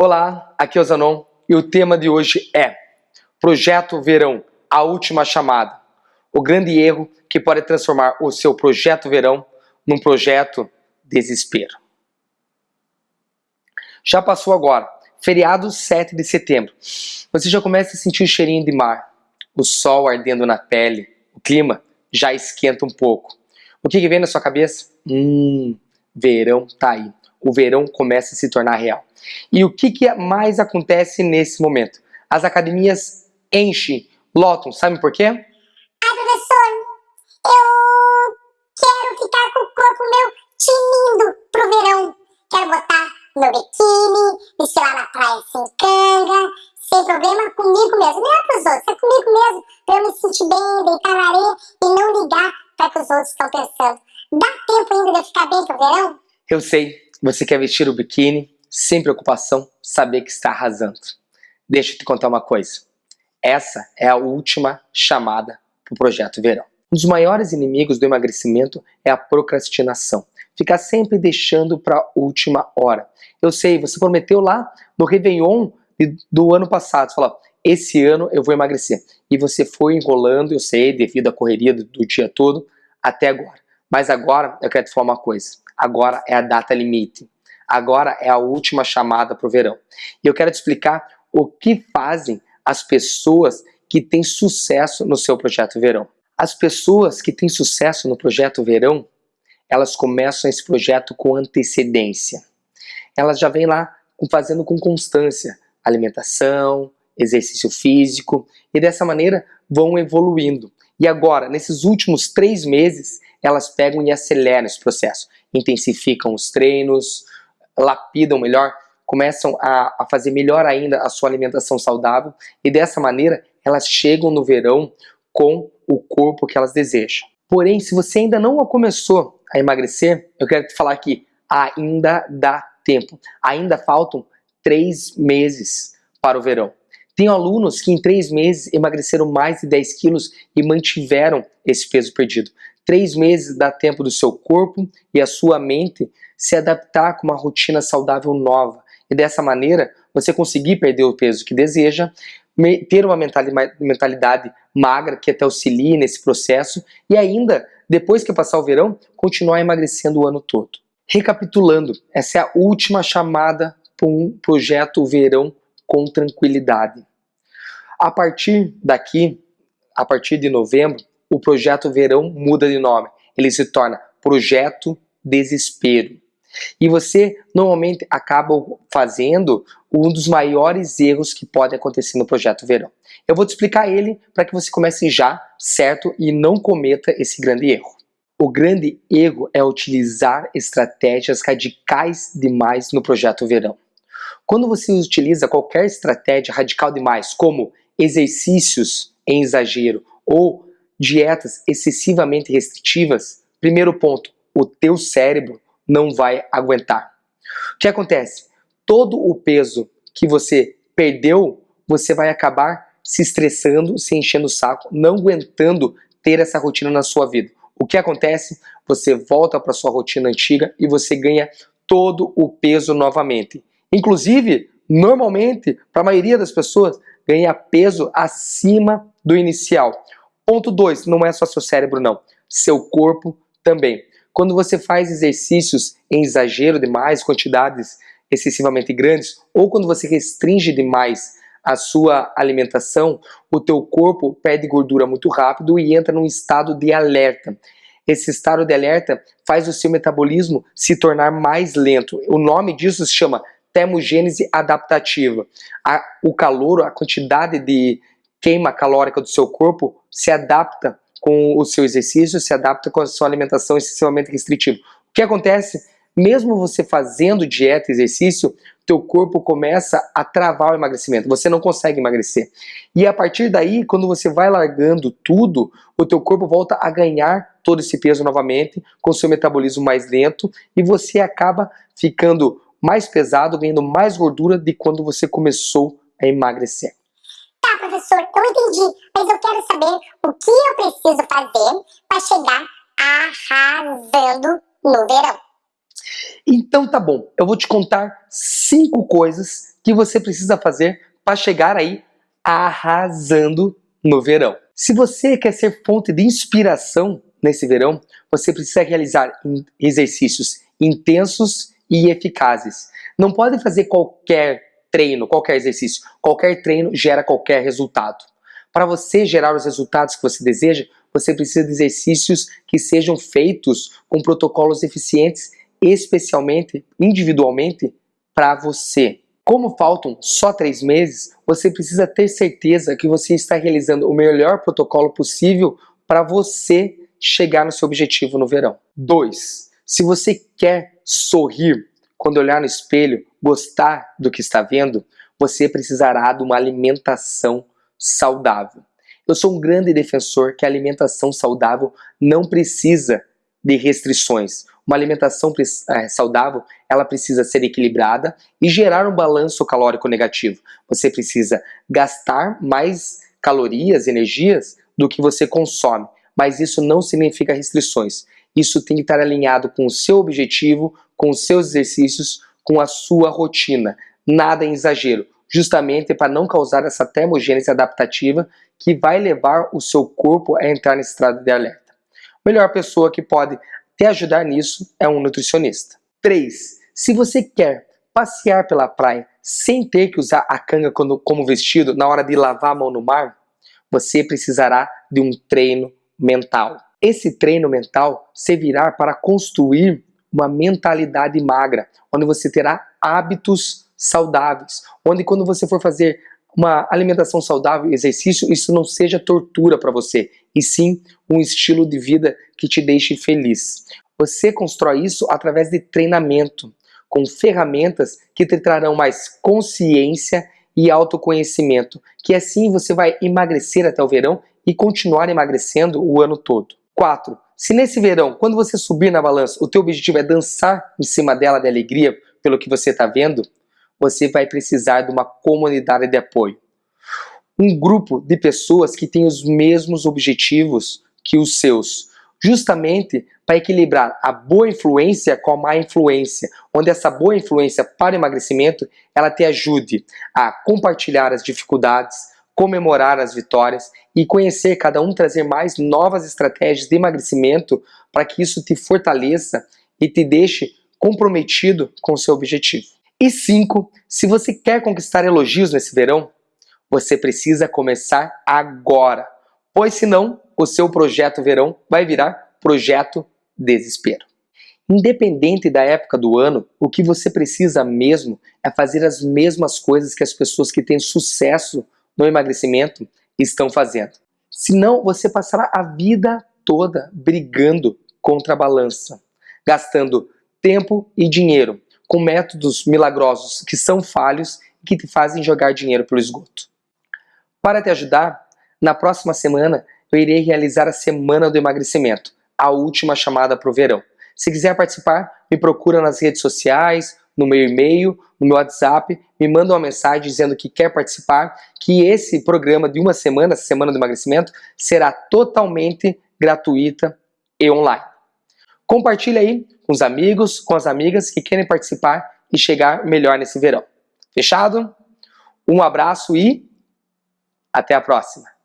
Olá, aqui é o Zanon e o tema de hoje é Projeto Verão, a última chamada. O grande erro que pode transformar o seu projeto verão num projeto desespero. Já passou agora, feriado 7 de setembro. Você já começa a sentir o cheirinho de mar, o sol ardendo na pele, o clima já esquenta um pouco. O que, que vem na sua cabeça? Hum, verão tá aí. O verão começa a se tornar real. E o que, que mais acontece nesse momento? As academias enchem, lotam, sabe por quê? Ai, professor, eu quero ficar com o corpo meu tinindo pro verão. Quero botar meu biquíni, desfilar na praia sem canga, sem problema comigo mesmo. Não é pros outros, é comigo mesmo. Pra eu me sentir bem, deitar na areia e não ligar para que os outros estão pensando. Dá tempo ainda de eu ficar bem pro verão? Eu sei, você quer vestir o biquíni, sem preocupação, saber que está arrasando. Deixa eu te contar uma coisa. Essa é a última chamada para o projeto verão. Um dos maiores inimigos do emagrecimento é a procrastinação. Ficar sempre deixando para a última hora. Eu sei, você prometeu lá no Réveillon do ano passado, você falou, esse ano eu vou emagrecer. E você foi enrolando, eu sei, devido à correria do, do dia todo, até agora. Mas agora eu quero te falar uma coisa. Agora é a data limite. Agora é a última chamada para o verão. E eu quero te explicar o que fazem as pessoas que têm sucesso no seu projeto verão. As pessoas que têm sucesso no projeto verão, elas começam esse projeto com antecedência. Elas já vêm lá fazendo com constância alimentação, exercício físico e dessa maneira vão evoluindo. E agora, nesses últimos três meses, elas pegam e aceleram esse processo. Intensificam os treinos, lapidam melhor, começam a, a fazer melhor ainda a sua alimentação saudável e dessa maneira elas chegam no verão com o corpo que elas desejam. Porém, se você ainda não começou a emagrecer, eu quero te falar que ainda dá tempo. Ainda faltam três meses para o verão. Tenho alunos que em três meses emagreceram mais de 10 quilos e mantiveram esse peso perdido. Três meses dá tempo do seu corpo e a sua mente se adaptar com uma rotina saudável nova. E dessa maneira, você conseguir perder o peso que deseja, ter uma mentalidade magra que até auxilie nesse processo e ainda, depois que passar o verão, continuar emagrecendo o ano todo. Recapitulando, essa é a última chamada para um projeto verão com tranquilidade. A partir daqui, a partir de novembro, o projeto verão muda de nome. Ele se torna Projeto Desespero. E você normalmente acaba fazendo um dos maiores erros que pode acontecer no projeto verão. Eu vou te explicar ele para que você comece já, certo? E não cometa esse grande erro. O grande erro é utilizar estratégias radicais demais no projeto verão. Quando você utiliza qualquer estratégia radical demais, como exercícios em exagero ou dietas excessivamente restritivas, primeiro ponto, o teu cérebro não vai aguentar. O que acontece? Todo o peso que você perdeu, você vai acabar se estressando, se enchendo o saco, não aguentando ter essa rotina na sua vida. O que acontece? Você volta para sua rotina antiga e você ganha todo o peso novamente. Inclusive, normalmente, para a maioria das pessoas, ganha peso acima do inicial. Ponto 2, não é só seu cérebro não, seu corpo também. Quando você faz exercícios em exagero demais, quantidades excessivamente grandes, ou quando você restringe demais a sua alimentação, o teu corpo perde gordura muito rápido e entra num estado de alerta. Esse estado de alerta faz o seu metabolismo se tornar mais lento. O nome disso se chama termogênese adaptativa. A, o calor, a quantidade de queima calórica do seu corpo se adapta com o seu exercício, se adapta com a sua alimentação excessivamente restritiva. O que acontece? Mesmo você fazendo dieta, exercício, teu corpo começa a travar o emagrecimento, você não consegue emagrecer. E a partir daí, quando você vai largando tudo, o teu corpo volta a ganhar todo esse peso novamente, com seu metabolismo mais lento, e você acaba ficando mais pesado, ganhando mais gordura de quando você começou a emagrecer professor, eu entendi, mas eu quero saber o que eu preciso fazer para chegar arrasando no verão. Então tá bom, eu vou te contar cinco coisas que você precisa fazer para chegar aí arrasando no verão. Se você quer ser fonte de inspiração nesse verão, você precisa realizar exercícios intensos e eficazes. Não pode fazer qualquer treino, qualquer exercício. Qualquer treino gera qualquer resultado. Para você gerar os resultados que você deseja, você precisa de exercícios que sejam feitos com protocolos eficientes, especialmente, individualmente, para você. Como faltam só três meses, você precisa ter certeza que você está realizando o melhor protocolo possível para você chegar no seu objetivo no verão. 2. Se você quer sorrir quando olhar no espelho, gostar do que está vendo, você precisará de uma alimentação saudável. Eu sou um grande defensor que a alimentação saudável não precisa de restrições. Uma alimentação eh, saudável, ela precisa ser equilibrada e gerar um balanço calórico negativo. Você precisa gastar mais calorias, energias do que você consome, mas isso não significa restrições. Isso tem que estar alinhado com o seu objetivo, com os seus exercícios, com a sua rotina. Nada em exagero, justamente para não causar essa termogênese adaptativa que vai levar o seu corpo a entrar nesse estado de alerta. A melhor pessoa que pode te ajudar nisso é um nutricionista. 3. Se você quer passear pela praia sem ter que usar a canga como vestido na hora de lavar a mão no mar, você precisará de um treino mental. Esse treino mental servirá para construir uma mentalidade magra, onde você terá hábitos saudáveis, onde quando você for fazer uma alimentação saudável, exercício, isso não seja tortura para você, e sim um estilo de vida que te deixe feliz. Você constrói isso através de treinamento, com ferramentas que te trarão mais consciência e autoconhecimento, que assim você vai emagrecer até o verão e continuar emagrecendo o ano todo. 4. Se nesse verão, quando você subir na balança, o teu objetivo é dançar em cima dela de alegria pelo que você está vendo, você vai precisar de uma comunidade de apoio. Um grupo de pessoas que tem os mesmos objetivos que os seus, justamente para equilibrar a boa influência com a má influência, onde essa boa influência para emagrecimento, ela te ajude a compartilhar as dificuldades, comemorar as vitórias e conhecer cada um trazer mais novas estratégias de emagrecimento para que isso te fortaleça e te deixe comprometido com o seu objetivo. E cinco, se você quer conquistar elogios nesse verão, você precisa começar agora, pois senão o seu projeto verão vai virar projeto desespero. Independente da época do ano, o que você precisa mesmo é fazer as mesmas coisas que as pessoas que têm sucesso no emagrecimento estão fazendo. Senão você passará a vida toda brigando contra a balança, gastando tempo e dinheiro com métodos milagrosos que são falhos e que te fazem jogar dinheiro pelo esgoto. Para te ajudar, na próxima semana eu irei realizar a Semana do Emagrecimento, a última chamada para o verão. Se quiser participar, me procura nas redes sociais, no meu e-mail, no meu WhatsApp, me manda uma mensagem dizendo que quer participar, que esse programa de uma semana, Semana do Emagrecimento, será totalmente gratuita e online. Compartilhe aí com os amigos, com as amigas que querem participar e chegar melhor nesse verão. Fechado? Um abraço e até a próxima!